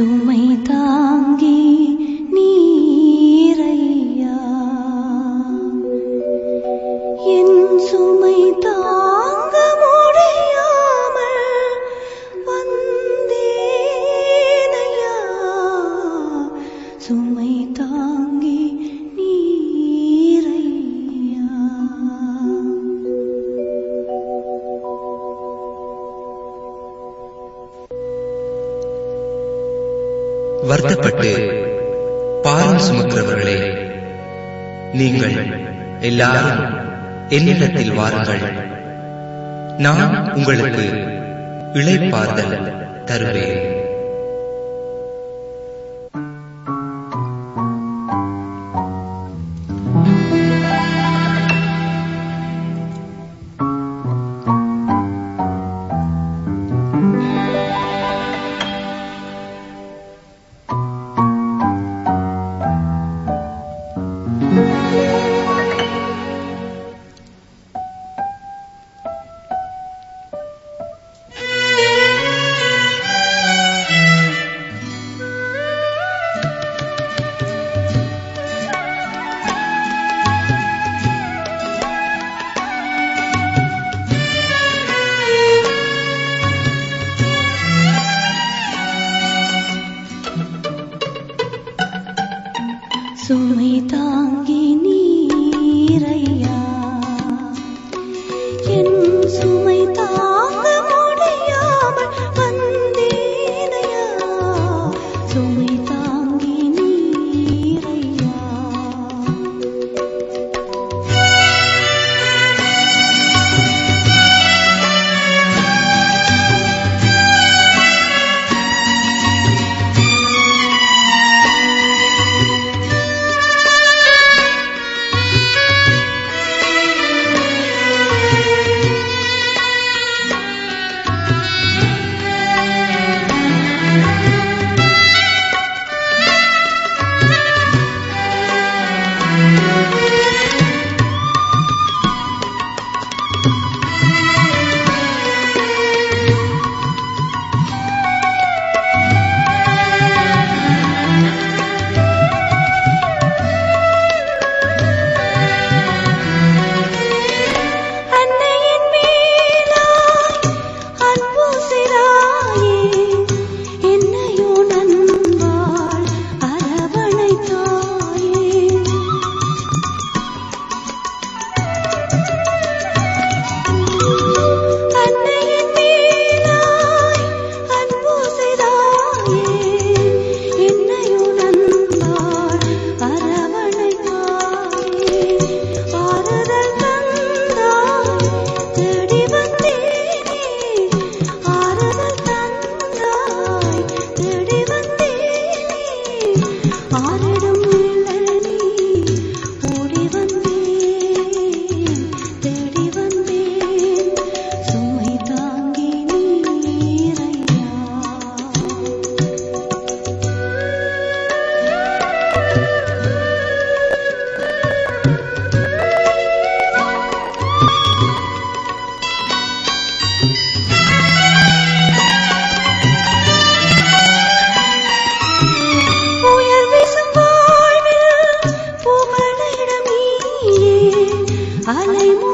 சுமை தாங்கி நீரையா? என் சுமை தாங்க முடியாமல் வந்தேனையா? சுமை தா வருத்தப்பட்டு பாரம் சுமக்கிறவர்களே நீங்கள் எல்லாரும் என்னிடத்தில் வாருங்கள். நான் உங்களுக்கு இழைப்பார்தல் தருவேன். சுமை தாங்கி நீரையா என் சு అలైము